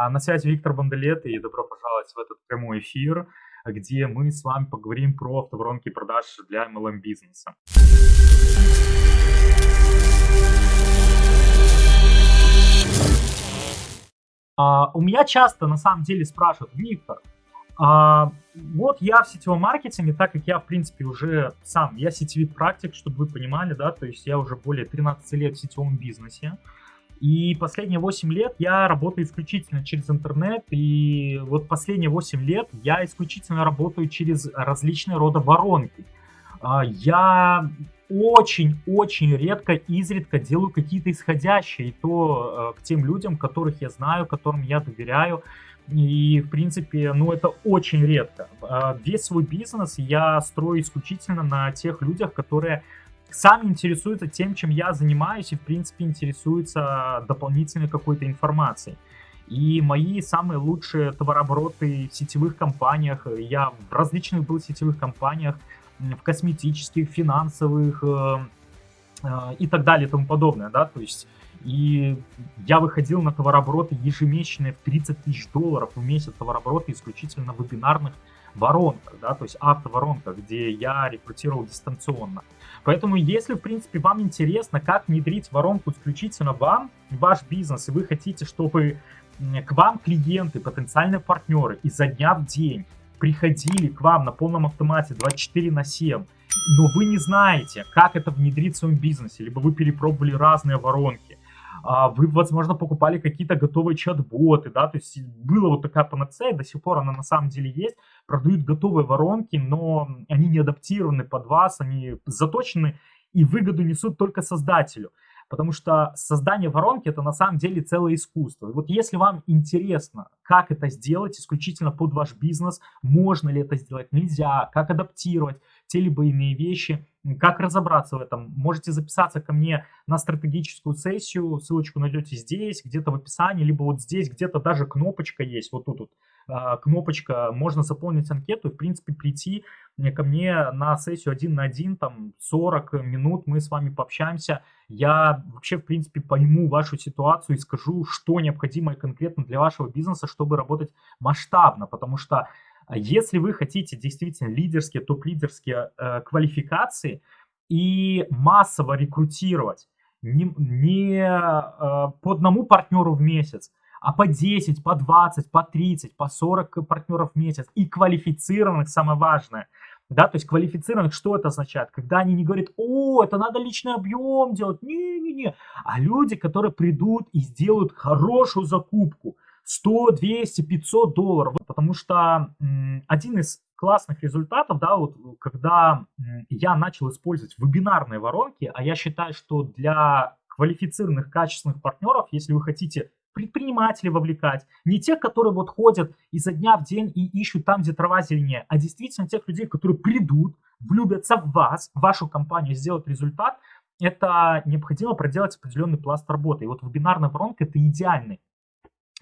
А на связи Виктор Бондолет и добро пожаловать в этот прямой эфир, где мы с вами поговорим про автоворонки продаж для MLM бизнеса. А, у меня часто на самом деле спрашивают, Виктор, а, вот я в сетевом маркетинге, так как я, в принципе, уже сам, я сетевой практик, чтобы вы понимали, да, то есть я уже более 13 лет в сетевом бизнесе, и последние 8 лет я работаю исключительно через интернет. И вот последние 8 лет я исключительно работаю через различные рода воронки. А, я очень-очень редко, изредка делаю какие-то исходящие, и то э, к тем людям, которых я знаю, которым я доверяю. И, в принципе, ну, это очень редко. А, весь свой бизнес я строю исключительно на тех людях, которые сами интересуются тем, чем я занимаюсь, и, в принципе, интересуются дополнительной какой-то информацией. И мои самые лучшие товарообороты в сетевых компаниях, я в различных был сетевых компаниях, в косметических, финансовых э, э, и так далее и тому подобное, да, то есть и я выходил на товарообороты ежемесячные в 30 тысяч долларов в месяц товарообороты исключительно вебинарных воронках, да, то есть автоворонках, где я рекрутировал дистанционно. Поэтому, если, в принципе, вам интересно, как внедрить воронку исключительно вам, ваш бизнес, и вы хотите, чтобы к вам клиенты, потенциальные партнеры изо дня в день приходили к вам на полном автомате 24 на 7, но вы не знаете, как это внедрить в своем бизнесе, либо вы перепробовали разные воронки, вы, возможно, покупали какие-то готовые чат-боты, да, то есть была вот такая панацея, до сих пор она на самом деле есть, продают готовые воронки, но они не адаптированы под вас, они заточены и выгоду несут только создателю. Потому что создание воронки это на самом деле целое искусство. И вот если вам интересно, как это сделать исключительно под ваш бизнес, можно ли это сделать, нельзя, как адаптировать те либо иные вещи, как разобраться в этом? Можете записаться ко мне на стратегическую сессию, ссылочку найдете здесь, где-то в описании, либо вот здесь, где-то даже кнопочка есть, вот тут вот а, кнопочка, можно заполнить анкету и, в принципе, прийти ко мне на сессию один на один, там 40 минут, мы с вами пообщаемся. Я вообще, в принципе, пойму вашу ситуацию и скажу, что необходимо конкретно для вашего бизнеса, чтобы работать масштабно, потому что если вы хотите действительно лидерские, топ-лидерские э, квалификации и массово рекрутировать не, не э, по одному партнеру в месяц, а по 10, по 20, по 30, по 40 партнеров в месяц и квалифицированных, самое важное, да, то есть квалифицированных, что это означает? Когда они не говорят, о, это надо личный объем делать, не-не-не, а люди, которые придут и сделают хорошую закупку, 100, 200, 500 долларов. Потому что один из классных результатов, да, вот когда я начал использовать вебинарные воронки, а я считаю, что для квалифицированных, качественных партнеров, если вы хотите предпринимателей вовлекать, не тех, которые вот ходят изо дня в день и ищут там, где трава зеленее, а действительно тех людей, которые придут, влюбятся в вас, в вашу компанию, сделать результат, это необходимо проделать определенный пласт работы. И вот вебинарная воронка это идеальный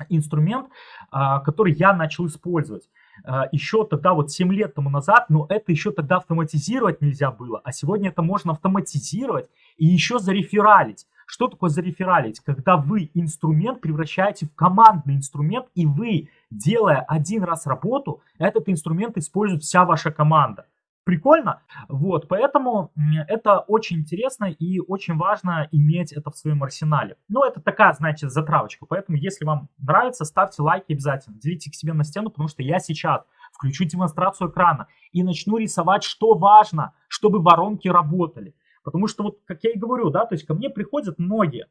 инструмент, а, который я начал использовать. А, еще тогда, вот 7 лет тому назад, но это еще тогда автоматизировать нельзя было, а сегодня это можно автоматизировать и еще зарефералить. Что такое зарефералить? Когда вы инструмент превращаете в командный инструмент, и вы, делая один раз работу, этот инструмент использует вся ваша команда прикольно. Вот, поэтому это очень интересно и очень важно иметь это в своем арсенале. Ну, это такая, значит, затравочка. Поэтому, если вам нравится, ставьте лайки обязательно. Делите к себе на стену, потому что я сейчас включу демонстрацию экрана и начну рисовать, что важно, чтобы воронки работали. Потому что, вот, как я и говорю, да, то есть ко мне приходят многие,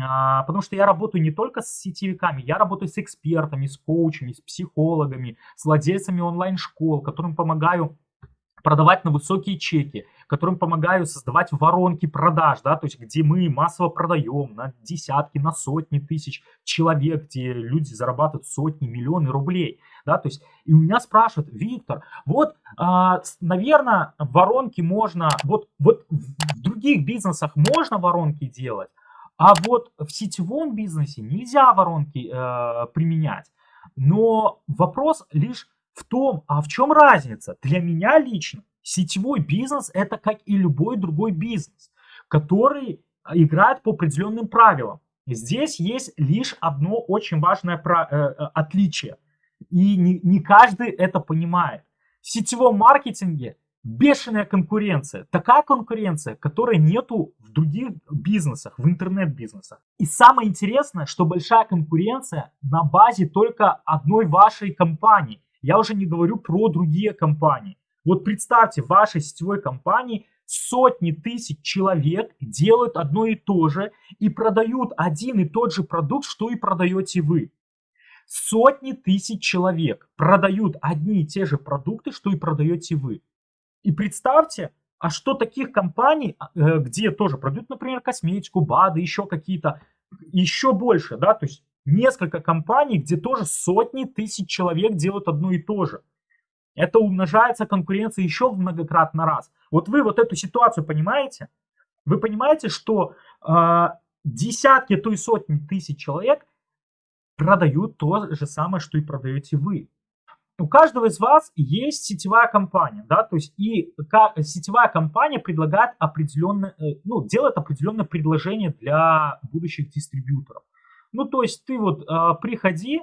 а, потому что я работаю не только с сетевиками, я работаю с экспертами, с коучами, с психологами, с владельцами онлайн-школ, которым помогаю продавать на высокие чеки, которым помогаю создавать воронки продаж, да, то есть где мы массово продаем на десятки, на сотни тысяч человек, где люди зарабатывают сотни, миллионы рублей, да, то есть и у меня спрашивают, Виктор, вот, а, наверное, воронки можно, вот, вот в других бизнесах можно воронки делать, а вот в сетевом бизнесе нельзя воронки э, применять. Но вопрос лишь в том, а в чем разница? Для меня лично сетевой бизнес это как и любой другой бизнес, который играет по определенным правилам. Здесь есть лишь одно очень важное э, э, отличие. И не каждый это понимает. В сетевом маркетинге бешеная конкуренция. Такая конкуренция, которой нету в других бизнесах, в интернет-бизнесах. И самое интересное, что большая конкуренция на базе только одной вашей компании. Я уже не говорю про другие компании. Вот представьте, в вашей сетевой компании сотни тысяч человек делают одно и то же и продают один и тот же продукт, что и продаете вы. Сотни тысяч человек продают одни и те же продукты, что и продаете вы. И представьте, а что таких компаний, э, где тоже продают, например, косметику, БАДы, еще какие-то, еще больше, да, то есть несколько компаний, где тоже сотни тысяч человек делают одно и то же. Это умножается конкуренция еще в многократно раз. Вот вы вот эту ситуацию понимаете? Вы понимаете, что э, десятки, то и сотни тысяч человек продают то же самое, что и продаете вы у каждого из вас есть сетевая компания, да, то есть и сетевая компания предлагает определенное, э, ну, делает определенное предложение для будущих дистрибьюторов. Ну, то есть ты вот э, приходи,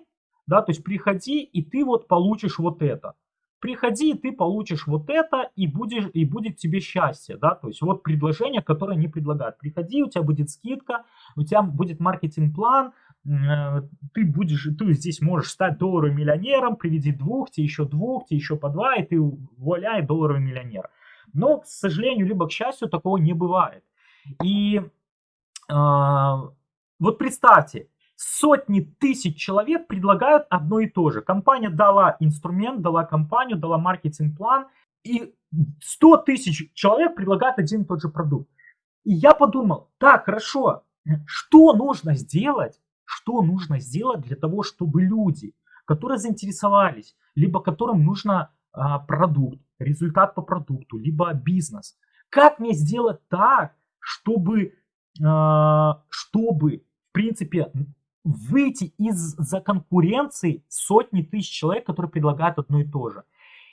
да, то есть приходи и ты вот получишь вот это. Приходи, и ты получишь вот это, и, будешь, и будет тебе счастье, да, то есть вот предложение, которое они предлагают. Приходи, у тебя будет скидка, у тебя будет маркетинг-план, Э, ты будешь, ты здесь можешь стать долларовым миллионером, приведи двух, тебе еще двух, тебе еще по два, и ты вуаля, и долларовый миллионер. Но, к сожалению, либо к счастью, такого не бывает. И э, вот представьте, сотни тысяч человек предлагают одно и то же. Компания дала инструмент, дала компанию, дала маркетинг-план, и 100 тысяч человек предлагают один и тот же продукт. И я подумал, так, хорошо, что нужно сделать, что нужно сделать для того, чтобы люди, которые заинтересовались, либо которым нужно а, продукт, результат по продукту, либо бизнес, как мне сделать так, чтобы, а, чтобы в принципе, выйти из-за конкуренции сотни тысяч человек, которые предлагают одно и то же.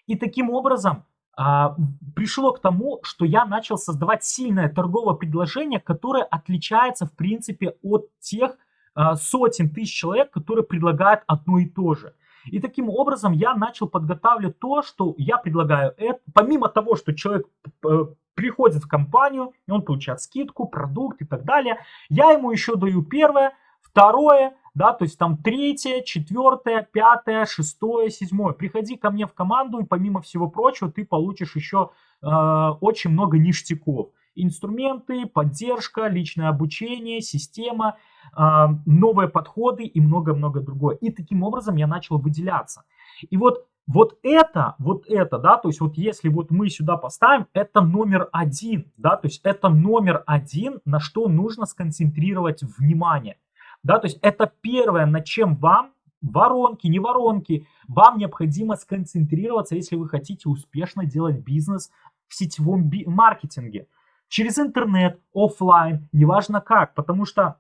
И таким образом а, пришло к тому, что я начал создавать сильное торговое предложение, которое отличается в принципе от тех, а, сотен тысяч человек, которые предлагают одно и то же. И таким образом я начал подготавливать то, что я предлагаю. Это, помимо того, что человек э, приходит в компанию, и он получает скидку, продукт и так далее, я ему еще даю первое, второе, да, то есть там третье, четвертое, пятое, шестое, седьмое. Приходи ко мне в команду, и помимо всего прочего ты получишь еще э, очень много ништяков инструменты, поддержка, личное обучение, система, а, новые подходы и много-много другое. И таким образом я начал выделяться. И вот вот это, вот это, да, то есть вот если вот мы сюда поставим, это номер один, да, то есть это номер один, на что нужно сконцентрировать внимание, да, то есть это первое, на чем вам, воронки, не воронки, вам необходимо сконцентрироваться, если вы хотите успешно делать бизнес в сетевом маркетинге через интернет, офлайн, неважно как, потому что,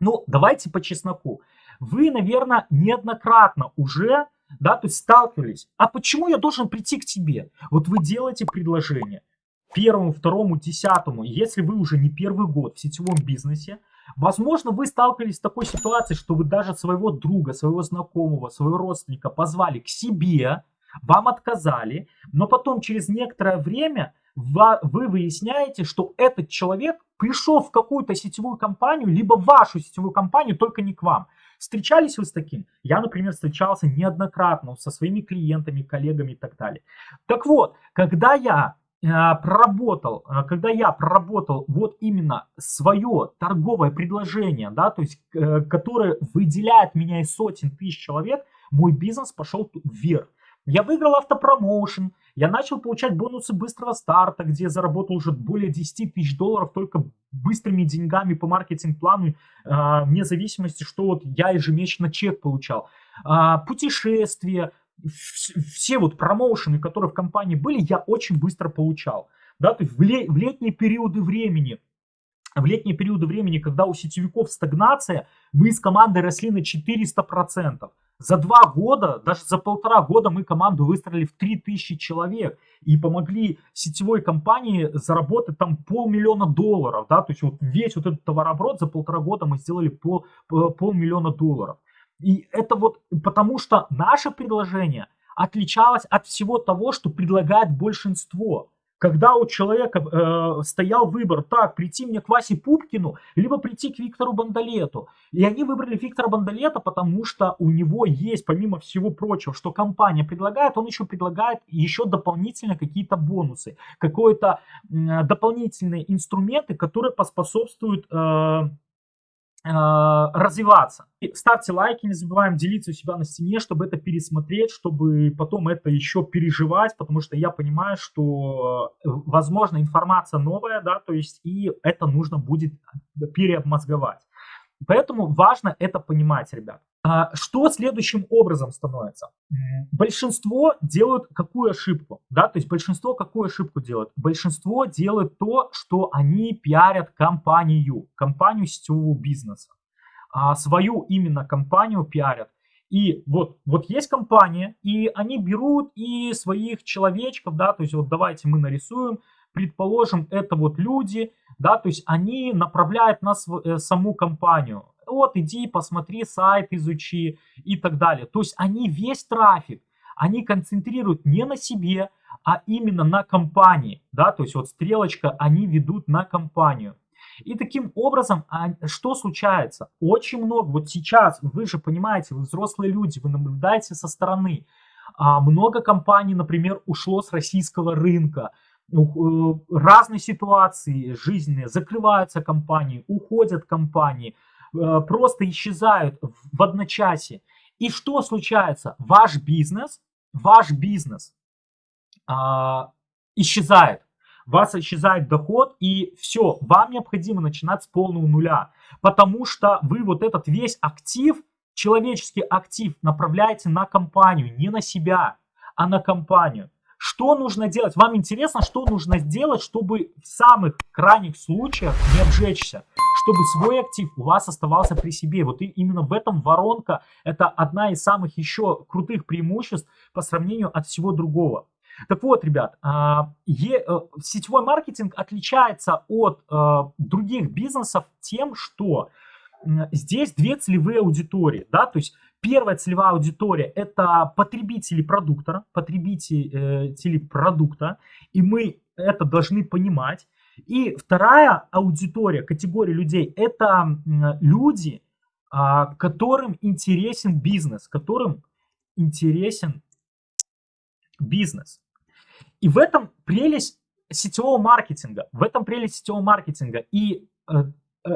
ну, давайте по чесноку. Вы, наверное, неоднократно уже, да, то есть сталкивались. А почему я должен прийти к тебе? Вот вы делаете предложение первому, второму, десятому, если вы уже не первый год в сетевом бизнесе, возможно, вы сталкивались с такой ситуацией, что вы даже своего друга, своего знакомого, своего родственника позвали к себе, вам отказали, но потом через некоторое время вы выясняете, что этот человек пришел в какую-то сетевую компанию, либо в вашу сетевую компанию, только не к вам. Встречались вы с таким? Я, например, встречался неоднократно со своими клиентами, коллегами и так далее. Так вот, когда я проработал, э, когда я проработал вот именно свое торговое предложение, да, то есть, э, которое выделяет меня из сотен тысяч человек, мой бизнес пошел вверх. Я выиграл автопромоушен, я начал получать бонусы быстрого старта, где заработал уже более 10 тысяч долларов только быстрыми деньгами по маркетинг-плану, э, вне зависимости, что вот я ежемесячно чек получал. Путешествия, все вот промоушены, которые в компании были, я очень быстро получал. Да, то есть в, ле в летние периоды времени, в летние периоды времени, когда у сетевиков стагнация, мы с командой росли на 400%. За два года, даже за полтора года мы команду выстроили в 3000 человек и помогли сетевой компании заработать там полмиллиона долларов, да, то есть вот весь вот этот товарооборот за полтора года мы сделали пол, полмиллиона долларов. И это вот потому, что наше предложение отличалось от всего того, что предлагает большинство. Когда у человека э, стоял выбор, так, прийти мне к Васе Пупкину, либо прийти к Виктору Бандалету. И они выбрали Виктора Бандалета, потому что у него есть, помимо всего прочего, что компания предлагает, он еще предлагает еще дополнительно какие-то бонусы, какие-то э, дополнительные инструменты, которые поспособствуют... Э, развиваться. И ставьте лайки, не забываем делиться у себя на стене, чтобы это пересмотреть, чтобы потом это еще переживать, потому что я понимаю, что, э, возможно, информация новая, да, то есть и это нужно будет переобмозговать. Поэтому важно это понимать, ребят. А, что следующим образом становится? Большинство делают какую ошибку? Да, то есть большинство какую ошибку делают? Большинство делает то, что они пиарят компанию, компанию сетевого бизнеса. А свою именно компанию пиарят. И вот, вот есть компания, и они берут и своих человечков, да, то есть вот давайте мы нарисуем, предположим, это вот люди, да, то есть они направляют нас в э, саму компанию. Вот, иди, посмотри сайт, изучи и так далее. То есть они весь трафик, они концентрируют не на себе, а именно на компании, да, то есть вот стрелочка они ведут на компанию. И таким образом, а, что случается? Очень много, вот сейчас, вы же понимаете, вы взрослые люди, вы наблюдаете со стороны, а, много компаний, например, ушло с российского рынка, разные ситуации жизненные, закрываются компании, уходят компании, просто исчезают в одночасье. И что случается? Ваш бизнес, ваш бизнес а, исчезает. У вас исчезает доход, и все, вам необходимо начинать с полного нуля. Потому что вы вот этот весь актив, человеческий актив, направляете на компанию, не на себя, а на компанию. Что нужно делать? Вам интересно, что нужно сделать, чтобы в самых крайних случаях не обжечься? Чтобы свой актив у вас оставался при себе. Вот и именно в этом воронка, это одна из самых еще крутых преимуществ по сравнению от всего другого. Так вот, ребят, а, э, сетевой маркетинг отличается от э, других бизнесов тем, что здесь две целевые аудитории, да, то есть Первая целевая аудитория – это потребители продукта, потребители продукта, и мы это должны понимать. И вторая аудитория, категория людей – это люди, а, которым интересен бизнес, которым интересен бизнес. И в этом прелесть сетевого маркетинга, в этом прелесть сетевого маркетинга. И э, э,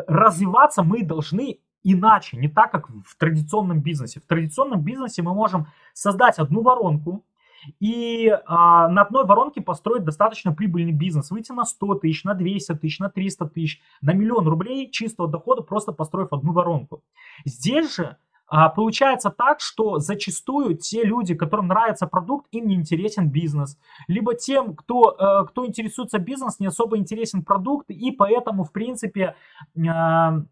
развиваться мы должны иначе, не так, как в традиционном бизнесе. В традиционном бизнесе мы можем создать одну воронку и а, на одной воронке построить достаточно прибыльный бизнес, выйти на 100 тысяч, на 200 тысяч, на 300 тысяч, на миллион рублей чистого дохода, просто построив одну воронку. Здесь же а, получается так, что зачастую те люди, которым нравится продукт, им не интересен бизнес. Либо тем, кто, э, кто интересуется бизнесом, не особо интересен продукт, и поэтому, в принципе, а,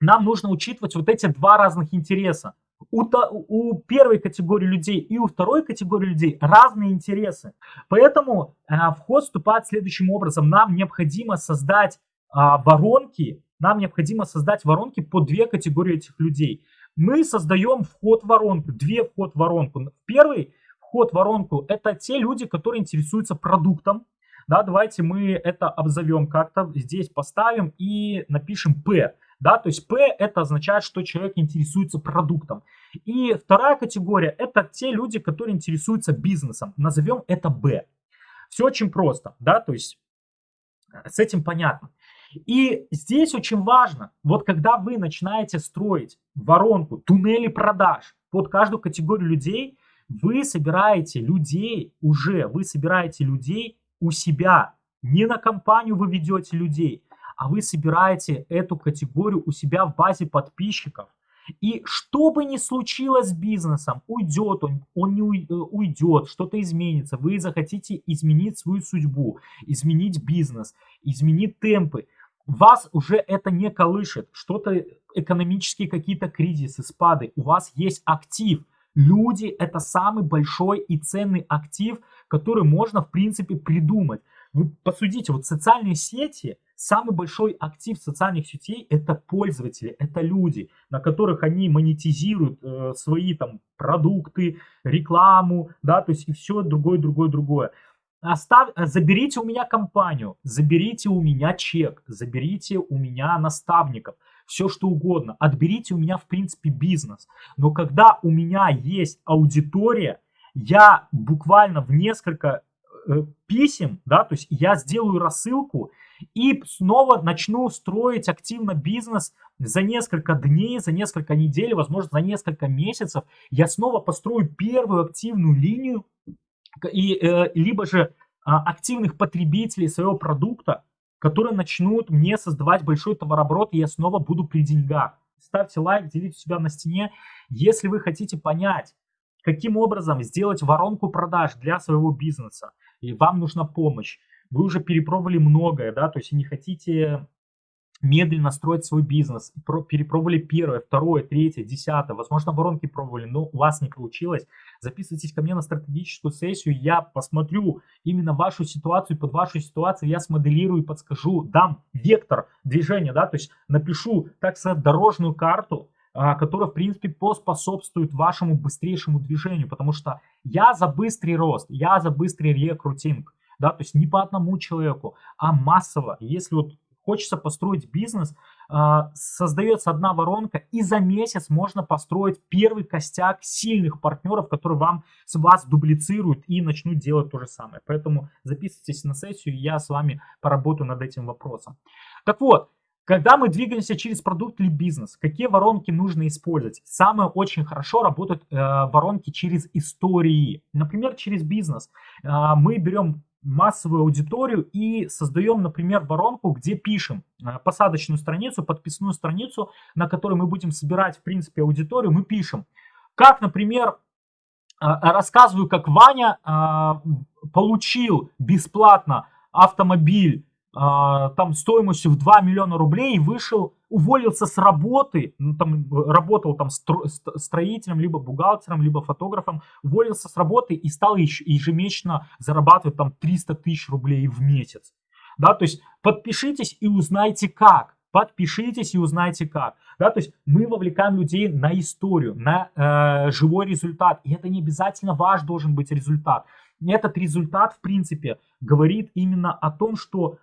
нам нужно учитывать вот эти два разных интереса. У, у первой категории людей и у второй категории людей разные интересы. Поэтому э, в ход вступает следующим образом. Нам необходимо создать э, воронки, нам необходимо создать воронки по две категории этих людей. Мы создаем вход в воронку, две вход в воронку. Первый вход в воронку это те люди, которые интересуются продуктом. Да, давайте мы это обзовем как-то, здесь поставим и напишем P да, то есть P это означает, что человек интересуется продуктом. И вторая категория это те люди, которые интересуются бизнесом, назовем это B. Все очень просто, да, то есть э, с этим понятно. И здесь очень важно, вот когда вы начинаете строить воронку, туннели продаж под каждую категорию людей, вы собираете людей уже, вы собираете людей у себя. Не на компанию вы ведете людей, а вы собираете эту категорию у себя в базе подписчиков. И что бы ни случилось с бизнесом, уйдет он, он не э, уйдет, что-то изменится, вы захотите изменить свою судьбу, изменить бизнес, изменить темпы, вас уже это не колышет, что-то экономические какие-то кризисы, спады, у вас есть актив, Люди – это самый большой и ценный актив, который можно, в принципе, придумать. Вы посудите, вот социальные сети, самый большой актив социальных сетей – это пользователи, это люди, на которых они монетизируют э, свои там продукты, рекламу, да, то есть и все другое, другое, другое. Остав... Заберите у меня компанию, заберите у меня чек, заберите у меня наставников – все что угодно. Отберите у меня, в принципе, бизнес. Но когда у меня есть аудитория, я буквально в несколько э, писем, да, то есть я сделаю рассылку и снова начну строить активно бизнес за несколько дней, за несколько недель, возможно, за несколько месяцев. Я снова построю первую активную линию и э, либо же э, активных потребителей своего продукта, которые начнут мне создавать большой товарооборот, и я снова буду при деньгах. Ставьте лайк, делите себя на стене. Если вы хотите понять, каким образом сделать воронку продаж для своего бизнеса, и вам нужна помощь, вы уже перепробовали многое, да, то есть не хотите медленно строить свой бизнес, перепробовали первое, второе, третье, десятое, возможно, воронки пробовали, но у вас не получилось, записывайтесь ко мне на стратегическую сессию, я посмотрю именно вашу ситуацию, под вашу ситуацию я смоделирую и подскажу, дам вектор движения, да, то есть напишу, так сказать, дорожную карту, которая, в принципе, поспособствует вашему быстрейшему движению, потому что я за быстрый рост, я за быстрый рекрутинг, да, то есть не по одному человеку, а массово. Если вот хочется построить бизнес, а, создается одна воронка, и за месяц можно построить первый костяк сильных партнеров, которые вам, с вас дублицируют и начнут делать то же самое. Поэтому записывайтесь на сессию, я с вами поработаю над этим вопросом. Так вот, когда мы двигаемся через продукт или бизнес, какие воронки нужно использовать? Самое очень хорошо работают э, воронки через истории. Например, через бизнес. Э, мы берем массовую аудиторию и создаем, например, воронку, где пишем э, посадочную страницу, подписную страницу, на которой мы будем собирать, в принципе, аудиторию, мы пишем, как, например, э, рассказываю, как Ваня э, получил бесплатно автомобиль там стоимостью в 2 миллиона рублей вышел уволился с работы, ну, там, работал там стро, строителем, либо бухгалтером, либо фотографом, уволился с работы и стал ежемесячно зарабатывать там 300 тысяч рублей в месяц. Да, то есть подпишитесь и узнайте как. Подпишитесь и узнайте как. Да, то есть мы вовлекаем людей на историю, на э, живой результат. И это не обязательно ваш должен быть результат. Этот результат, в принципе, говорит именно о том, что э,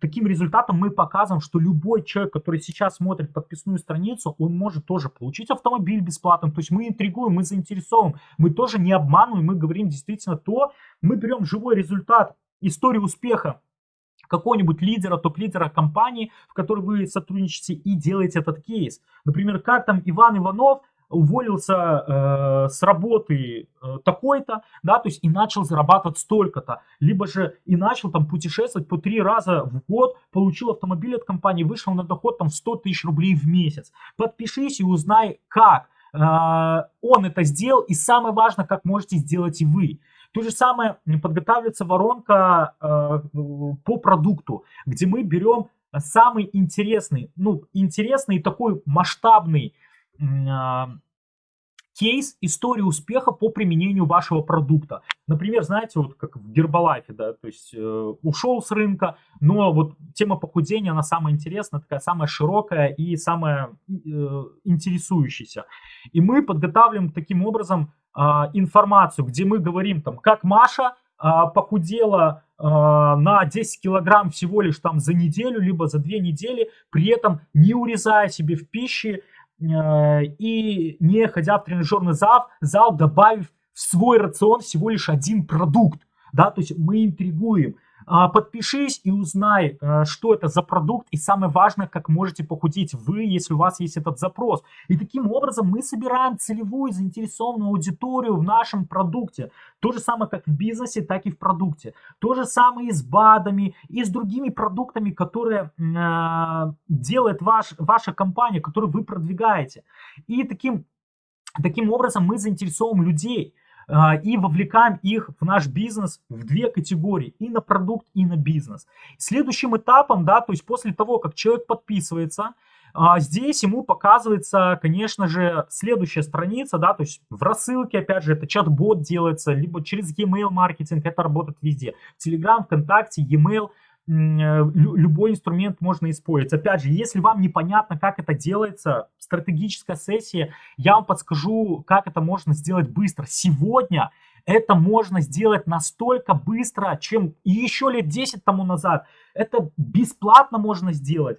таким результатом мы показываем, что любой человек, который сейчас смотрит подписную страницу, он может тоже получить автомобиль бесплатно. То есть мы интригуем, мы заинтересовываем, мы тоже не обманываем, мы говорим действительно то, мы берем живой результат, историю успеха какого-нибудь лидера, топ-лидера компании, в которой вы сотрудничаете и делаете этот кейс. Например, как там Иван Иванов уволился э, с работы э, такой-то, да, то есть и начал зарабатывать столько-то, либо же и начал там путешествовать по три раза в год, получил автомобиль от компании, вышел на доход там 100 тысяч рублей в месяц. Подпишись и узнай, как э, он это сделал, и самое важное, как можете сделать и вы. То же самое подготавливается воронка э, по продукту, где мы берем самый интересный, ну, интересный такой масштабный кейс истории успеха по применению вашего продукта. Например, знаете, вот как в Гербалайфе, да, то есть э, ушел с рынка, но вот тема похудения, она самая интересная, такая самая широкая и самая э, интересующаяся. И мы подготавливаем таким образом э, информацию, где мы говорим там, как Маша э, похудела э, на 10 килограмм всего лишь там за неделю, либо за две недели, при этом не урезая себе в пище, и не ходя в тренажерный зал, зал, добавив в свой рацион всего лишь один продукт. Да, то есть мы интригуем. А, подпишись и узнай, э, что это за продукт. И самое важное, как можете похудеть вы, если у вас есть этот запрос. И таким образом мы собираем целевую заинтересованную аудиторию в нашем продукте. То же самое, как в бизнесе, так и в продукте. То же самое и с БАДами, и с другими продуктами, которые э, делает ваш, ваша компания, которые вы продвигаете. И таким, таким образом мы заинтересовываем людей. А, и вовлекаем их в наш бизнес в две категории, и на продукт, и на бизнес. Следующим этапом, да, то есть после того, как человек подписывается, а, здесь ему показывается, конечно же, следующая страница, да, то есть в рассылке, опять же, это чат-бот делается, либо через e-mail маркетинг, это работает везде. Telegram, ВКонтакте, e-mail, любой инструмент можно использовать. Опять же, если вам непонятно, как это делается, стратегическая сессия, я вам подскажу, как это можно сделать быстро. Сегодня это можно сделать настолько быстро, чем еще лет 10 тому назад. Это бесплатно можно сделать.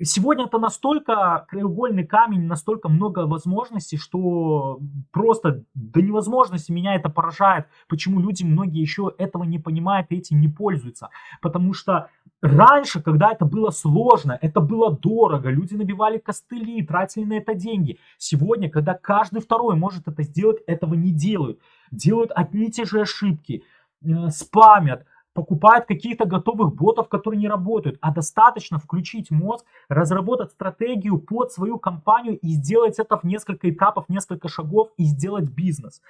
Сегодня это настолько краеугольный камень, настолько много возможностей, что просто до невозможности меня это поражает, почему люди многие еще этого не понимают и этим не пользуются. Потому что раньше, когда это было сложно, это было дорого, люди набивали костыли, тратили на это деньги. Сегодня, когда каждый второй может это сделать, этого не делают. Делают одни и те же ошибки, э, спамят, покупают каких-то готовых ботов, которые не работают, а достаточно включить мозг, разработать стратегию под свою компанию и сделать это в несколько этапов, несколько шагов и сделать бизнес.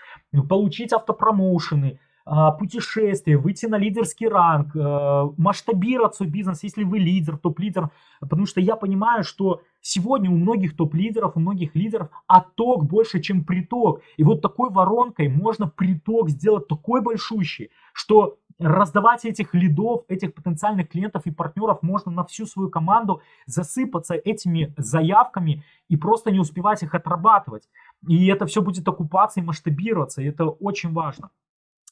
Получить автопромоушены, а, путешествия, выйти на лидерский ранг, а, масштабировать свой бизнес, если вы лидер, топ-лидер. Потому что я понимаю, что сегодня у многих топ-лидеров, у многих лидеров отток больше, чем приток. И вот такой воронкой можно приток сделать такой большущий, что раздавать этих лидов, этих потенциальных клиентов и партнеров можно на всю свою команду, засыпаться этими заявками и просто не успевать их отрабатывать. И это все будет окупаться и масштабироваться, и это очень важно.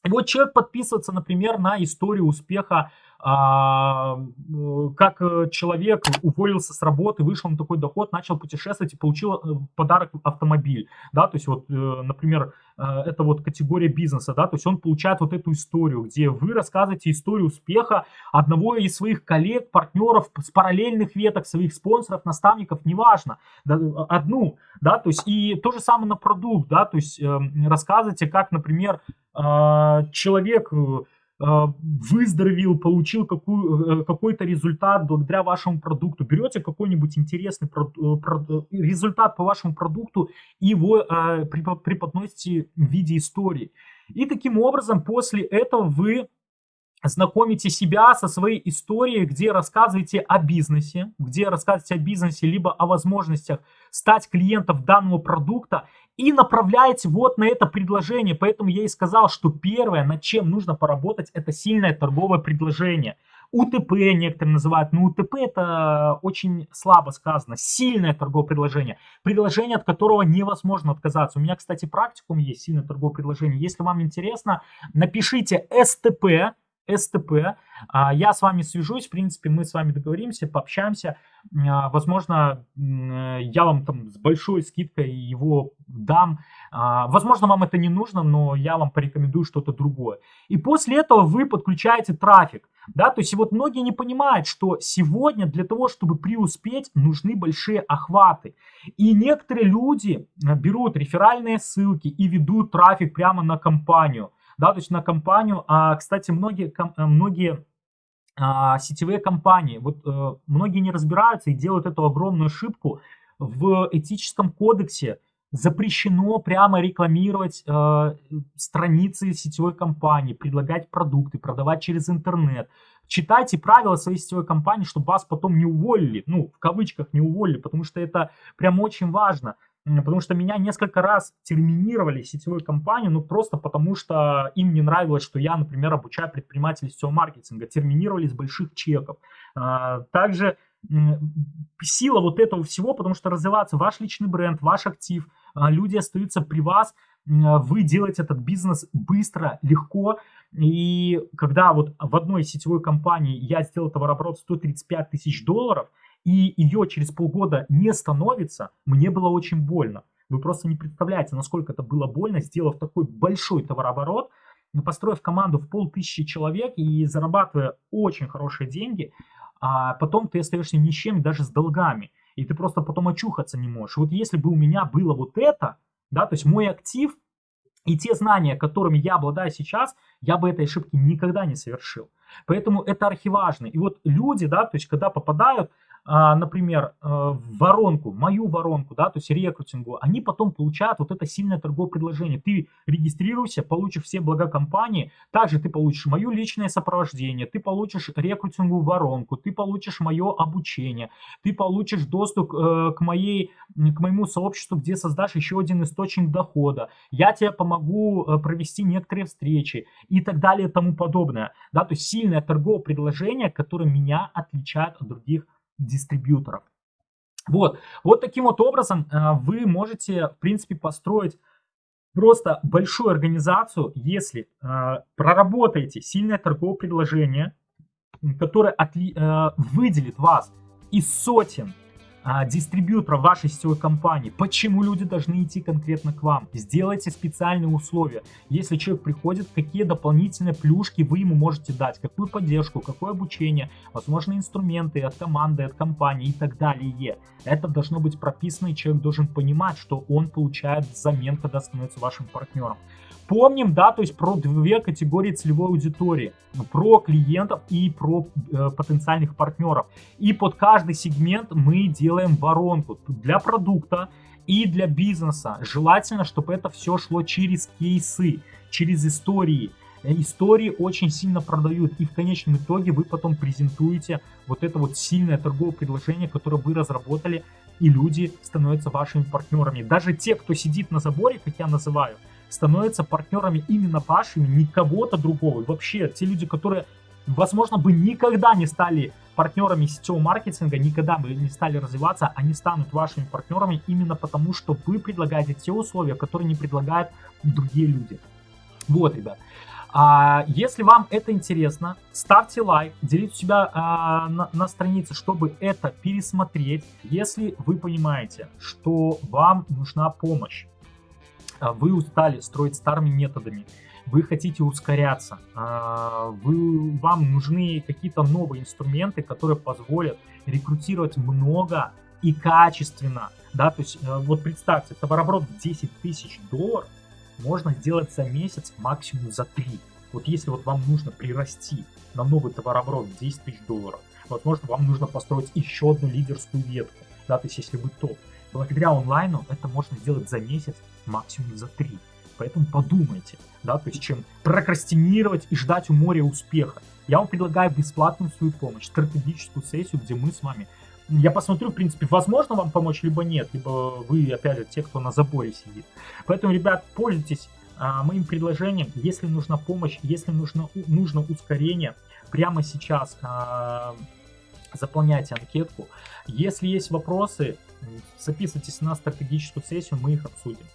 И вот человек подписывается, например, на историю успеха, как э, человек уволился с работы, вышел на такой доход, начал путешествовать и получил э, подарок автомобиль, да, то есть вот, э, например, это вот категория бизнеса, да, то есть он получает вот эту историю, где вы рассказываете историю успеха одного из своих коллег, партнеров с параллельных веток, своих спонсоров, наставников, неважно, да, одну, да, то есть и то же самое на продукт, да, то есть э, рассказывайте, как, например, а, человек э, а, выздоровел, получил какую, э, какой-то результат благодаря вашему продукту. Берете какой-нибудь интересный э, результат по вашему продукту и его преподносите в виде истории. И таким образом после этого вы знакомите себя со своей историей, где рассказываете о бизнесе, где рассказываете о бизнесе, либо о возможностях стать клиентом данного продукта и направляете вот на это предложение. Поэтому я и сказал, что первое, над чем нужно поработать, это сильное торговое предложение. УТП некоторые называют, но УТП это очень слабо сказано. Сильное торговое предложение. Предложение, от которого невозможно отказаться. У меня, кстати, практикум есть сильное торговое предложение. Если вам интересно, напишите СТП, СТП. А, я с вами свяжусь, в принципе, мы с вами договоримся, пообщаемся. А, возможно, я вам там с большой скидкой его дам. А, возможно, вам это не нужно, но я вам порекомендую что-то другое. И после этого вы подключаете трафик. Да, то есть вот многие не понимают, что сегодня для того, чтобы преуспеть, нужны большие охваты. И некоторые люди берут реферальные ссылки и ведут трафик прямо на компанию да, то есть на компанию. А, кстати, многие, э, многие а, сетевые компании, вот а, многие не разбираются и делают эту огромную ошибку. В этическом кодексе запрещено прямо рекламировать э, страницы сетевой компании, предлагать продукты, продавать через интернет. Читайте правила своей сетевой компании, чтобы вас потом не уволили, ну, в кавычках не уволили, потому что это прям очень важно. Потому что меня несколько раз терминировали сетевой компанию, ну просто потому что им не нравилось, что я, например, обучаю предпринимателей сетевого маркетинга. Терминировали с больших чеков. А, также сила вот этого всего, потому что развиваться ваш личный бренд, ваш актив, а, люди остаются при вас, вы делаете этот бизнес быстро, легко. И когда вот в одной сетевой компании я сделал товарооборот 135 тысяч долларов – и ее через полгода не становится, мне было очень больно. Вы просто не представляете, насколько это было больно, сделав такой большой товарооборот, построив команду в полтысячи человек и зарабатывая очень хорошие деньги, а потом ты остаешься ни с чем, даже с долгами. И ты просто потом очухаться не можешь. Вот если бы у меня было вот это, да, то есть мой актив и те знания, которыми я обладаю сейчас, я бы этой ошибки никогда не совершил. Поэтому это архиважно. И вот люди, да, то есть когда попадают например, э, воронку, мою воронку, да, то есть рекрутингу, они потом получают вот это сильное торговое предложение. Ты регистрируйся, получишь все блага компании, также ты получишь мое личное сопровождение, ты получишь рекрутинговую воронку, ты получишь мое обучение, ты получишь доступ э, к, моей, к моему сообществу, где создашь еще один источник дохода, я тебе помогу э, провести некоторые встречи и так далее и тому подобное. Да, то есть сильное торговое предложение, которое меня отличает от других дистрибьюторов. Вот, вот таким вот образом э, вы можете, в принципе, построить просто большую организацию, если э, проработаете сильное торговое предложение, которое э, выделит вас из сотен дистрибьютора вашей сетевой компании, почему люди должны идти конкретно к вам. Сделайте специальные условия. Если человек приходит, какие дополнительные плюшки вы ему можете дать, какую поддержку, какое обучение, возможно инструменты от команды, от компании и так далее. Это должно быть прописано, и человек должен понимать, что он получает взамен, когда становится вашим партнером. Помним, да, то есть про две категории целевой аудитории. Про клиентов и про э, потенциальных партнеров. И под каждый сегмент мы делаем воронку для продукта и для бизнеса. Желательно, чтобы это все шло через кейсы, через истории. Э, истории очень сильно продают, и в конечном итоге вы потом презентуете вот это вот сильное торговое предложение, которое вы разработали, и люди становятся вашими партнерами. Даже те, кто сидит на заборе, как я называю, становятся партнерами именно вашими, не кого-то другого. Вообще, те люди, которые, возможно, бы никогда не стали партнерами сетевого маркетинга, никогда бы не стали развиваться, они станут вашими партнерами именно потому, что вы предлагаете те условия, которые не предлагают другие люди. Вот, ребят. А, если вам это интересно, ставьте лайк, делите себя а, на, на странице, чтобы это пересмотреть. Если вы понимаете, что вам нужна помощь, вы устали строить старыми методами, вы хотите ускоряться, а, вы, вам нужны какие-то новые инструменты, которые позволят рекрутировать много и качественно. Да, то есть э, вот представьте, товарооборот в 10 тысяч долларов можно сделать за месяц, максимум за 3. Вот если вот вам нужно прирасти на новый товарооборот в 10 тысяч долларов, возможно, вам нужно построить еще одну лидерскую ветку, да, то есть если вы топ. Благодаря онлайну это можно сделать за месяц, максимум за три. Поэтому подумайте, да, то есть чем прокрастинировать и ждать у моря успеха. Я вам предлагаю бесплатную свою помощь, стратегическую сессию, где мы с вами я посмотрю, в принципе, возможно вам помочь, либо нет, либо вы, опять же, те, кто на заборе сидит. Поэтому, ребят, пользуйтесь а, моим предложением. Если нужна помощь, если нужно, нужно ускорение, прямо сейчас а, заполняйте анкетку. Если есть вопросы, записывайтесь на стратегическую сессию, мы их обсудим.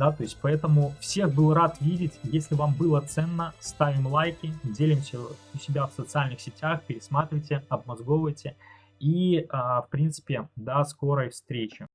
Да, то есть поэтому всех был рад видеть. Если вам было ценно, ставим лайки, делимся у себя в социальных сетях, пересматривайте, обмозговывайте. И, а, в принципе, до скорой встречи.